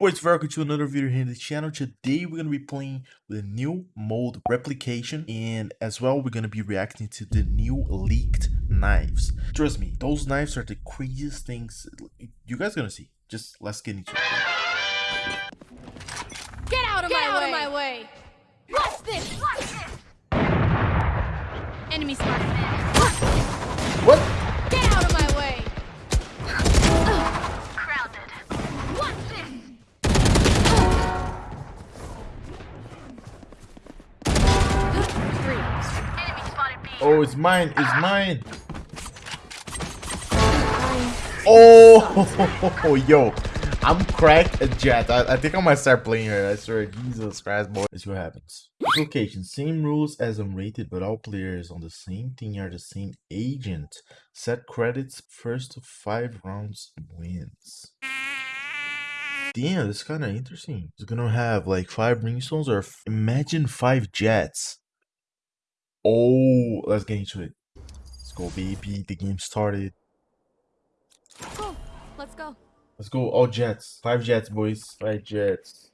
Boys, welcome to another video here in the channel. Today we're going to be playing the new mode replication and as well we're going to be reacting to the new leaked knives. Trust me, those knives are the craziest things you guys going to see. Just let's get into it. Get out of, Get my, out way. of my way! Watch this! Watch this! Enemy spotted. What? Oh, it's mine. It's mine. Oh, yo. I'm cracked at Jett. I, I think I might start playing her. I swear. Jesus Christ, boy. Let's see what happens. Location. Same rules as unrated, but all players on the same team are the same agent. Set credits. First to five rounds wins. Damn, this is kind of interesting. It's gonna have like five brimstones or f- imagine five Jetts. Oh, let's get into it. Let's go, baby. The game started. Let's go. Let's go. All Jetts. Five Jetts, boys. Five Jetts.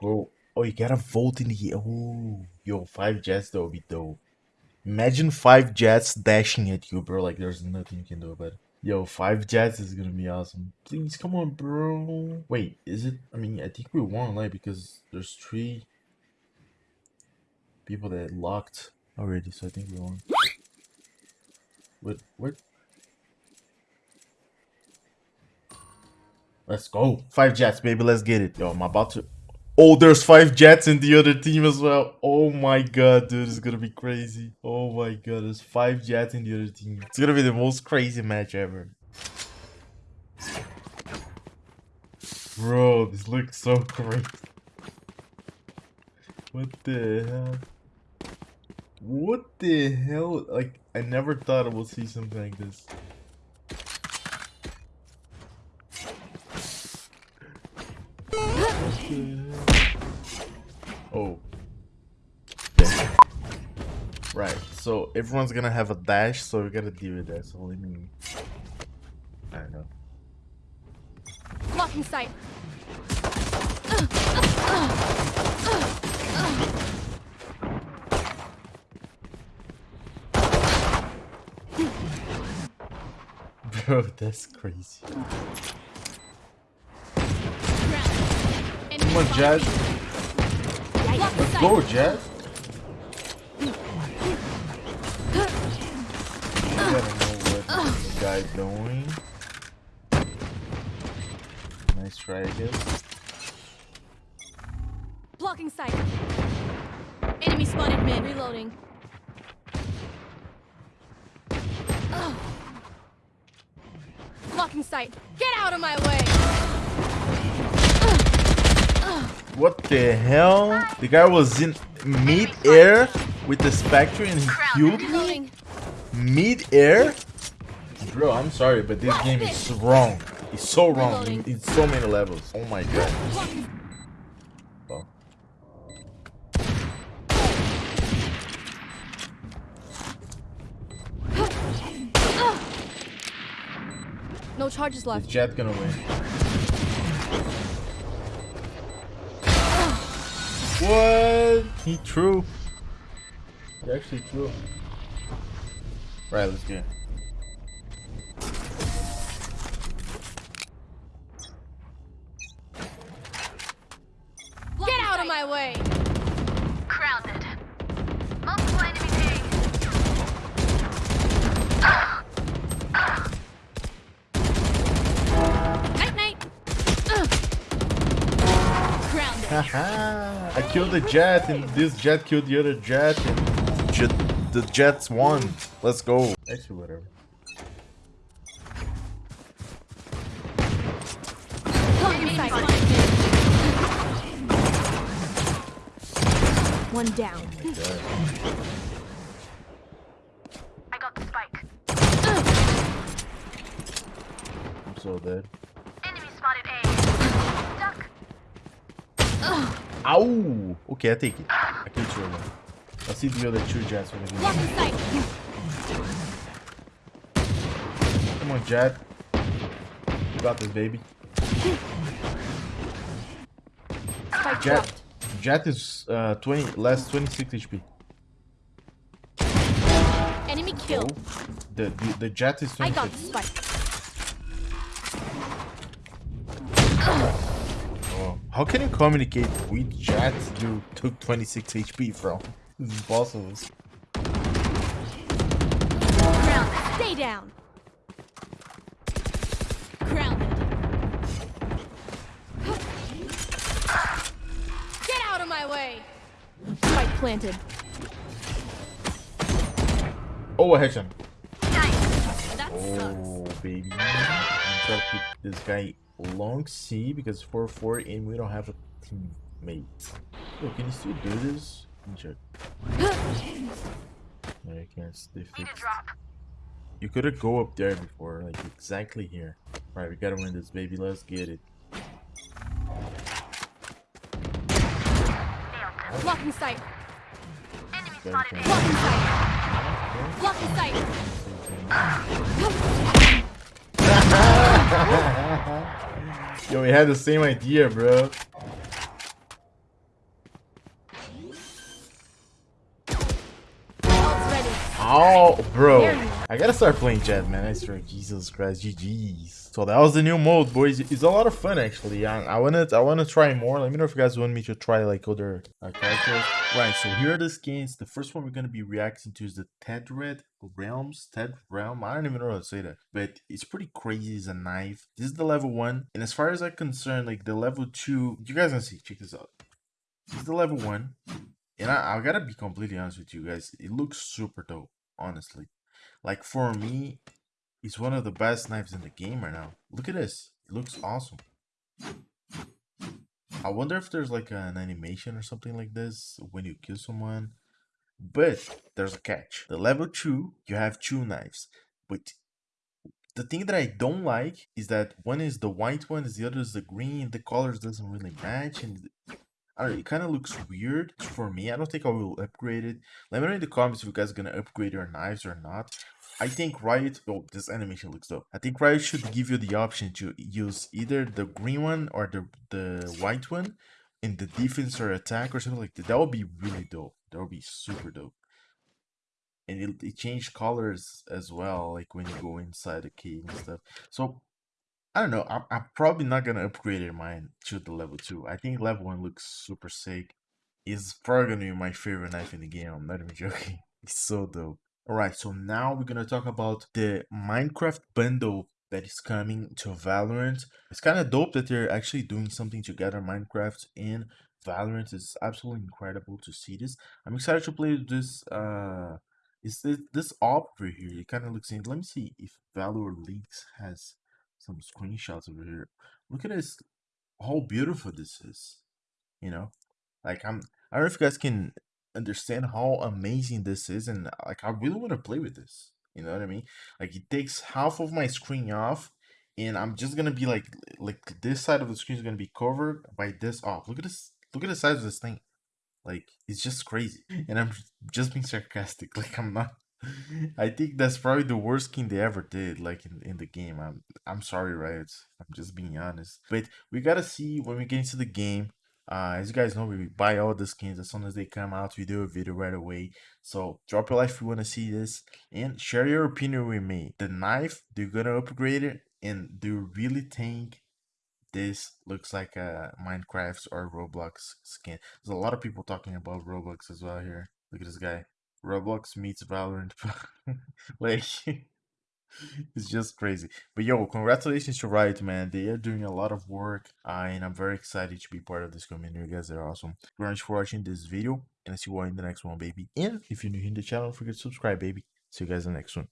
Go. Oh, you gotta vote in here. Oh, yo, five Jetts, that would be dope. Imagine five Jetts dashing at you, bro. Like, there's nothing you can do about it. Yo, five Jetts is gonna be awesome. Please, come on, bro. Wait, is it? I mean, I think we won, like, because there's three people that locked already, so I think we won. What? What? Let's go. Five Jetts, baby. Let's get it. Yo, I'm about to. Oh, there's five Jetts in the other team as well. Oh my god, dude. It's gonna be crazy. Oh my god. There's five Jetts in the other team. It's gonna be the most crazy match ever. Bro, this looks so great. What the hell? What the hell? Like, I never thought I would see something like this. Oh. Right, so everyone's gonna have a dash, so we gotta deal with that. So let me. I don't know. Blocking sight. Bro, oh, that's crazy. Come on, Jazz. Let's go, Jazz. I gotta know what this guy doing. Nice try, I guess. Blocking sight. Enemy spotted mid. Reloading. Blocking sight. Get out of my way! What the hell? The guy was in mid-air with the Spectre and he killed me? Mid-air? Bro, I'm sorry, but this game is wrong. It's so wrong in so many levels. Oh my god. No charges left. Is left. Jett gonna win? What? He true. He actually true. Right, let's get. it. Get out of my way! I killed the Jett, and this Jett killed the other Jett, and Jett, the Jetts won. Let's go. Actually, whatever. Blocking Enemy sight. spotted mid. One down. Oh. I got the spike. I'm so dead. Enemy spotted A. Duck. Ow! Okay, I take it. I killed two of them. Let's see the other two Jetts. What they. Come on, Jett. You got this, baby. Spike Jett, dropped. Jett is uh 20 less 26 HP. Enemy Oh, killed. the, the the Jett is I 26. got the spike. Oh, how can you communicate with Jett you took 26 HP from? This is impossible. Grounded. Stay down. Grounded. Get out of my way. Spike planted. Oh, a headshot. That oh, sucks. Oh, baby. I'm trying to keep this guy long C because 4-4 and we don't have a teammate. Yo, can you still do this? Let me check. No, you can't. They fixed. You could have go up there before, like exactly here. Alright, we gotta win this, baby. Let's get it. Blocking sight. Enemy spotted. Blocking sight. Blocking sight. Yo, we had the same idea, bro. Oh, bro. I gotta start playing Jett, man. I swear, Jesus Christ, GG's. So that was the new mode, boys. It's a lot of fun, actually. I, I wanna, I wanna try more. Let me know if you guys want me to try like other uh, characters. Right. So here are the skins. The first one we're gonna be reacting to is the Tedrad Realms. Ted Realm. I don't even know how to say that, but it's pretty crazy. It's a knife. This is the level one, and as far as I'm concerned, like the level two, you guys gonna see. Check this out. This is the level one. And I, I gotta be completely honest with you guys. It looks super dope, honestly. Like for me, it's one of the best knives in the game right now. Look at this. It looks awesome. I wonder if there's like an animation or something like this when you kill someone. But there's a catch. The level 2, you have two knives. But the thing that I don't like is that one is the white one, is the other is the green. The colors doesn't really match, and I don't know, it kind of looks weird for me. I don't think I will upgrade it. Let me know in the comments if you guys are gonna upgrade your knives or not. I think Riot. Oh, this animation looks dope. I think Riot should give you the option to use either the green one or the the white one in the defense or attack or something like that. That would be really dope. That would be super dope. And it, it changed colors as well, like when you go inside the cave and stuff. So I don't know. I'm, I'm probably not gonna upgrade mine to the level two. I think level one looks super sick. It's probably gonna be my favorite knife in the game. I'm not even joking. It's so dope. Alright, so now we're gonna talk about the Minecraft bundle that is coming to Valorant. It's kind of dope that they're actually doing something together, Minecraft and Valorant. It's absolutely incredible to see this. I'm excited to play this. Uh, is this this op over here? It kind of looks in. Let me see if Valor Leaks has some screenshots over here. Look at this, how beautiful this is. You know, like I'm. I don't know if you guys can understand how amazing this is, and uh, like I really want to play with this. You know what I mean? Like it takes half of my screen off, and I'm just gonna be like, like this side of the screen is gonna be covered by this off. Look at this. Look at the size of this thing. Like it's just crazy, and I'm just being sarcastic. Like I'm not. I think that's probably the worst skin they ever did, like in, in the game. I'm I'm sorry, Riot. I'm just being honest. But we gotta see when we get into the game. Uh, as you guys know, we buy all the skins as soon as they come out. We do a video right away. So drop a like if you want to see this, and share your opinion with me. The knife, you gonna upgrade it? And do you really think this looks like a Minecraft or Roblox skin? There's a lot of people talking about Roblox as well here. Look at this guy. Roblox meets Valorant. like, it's just crazy. But yo, congratulations to Riot, man. They are doing a lot of work, uh, and I'm very excited to be part of this community. You guys are awesome. Thank you very much for watching this video, and I'll see you all in the next one, baby. And if you're new in the channel, forget to subscribe, baby. See you guys in the next one.